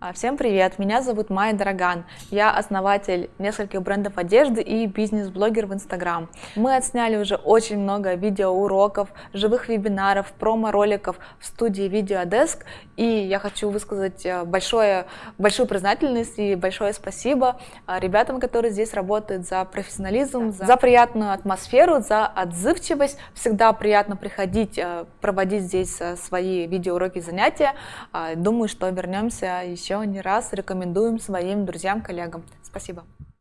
А, всем привет, меня зовут Майя Дороган, я основатель нескольких брендов одежды и бизнес-блогер в Инстаграм. Мы отсняли уже очень много видеоуроков, живых вебинаров, промо-роликов в студии Videodesk, и я хочу высказать э, большое, большую признательность и большое спасибо э, ребятам, которые здесь работают за профессионализм, за приятную атмосферу, за отзывчивость. Всегда приятно приходить, э, проводить здесь свои видеоуроки, занятия. Думаю, что вернемся еще еще не раз рекомендуем своим друзьям, коллегам. Спасибо.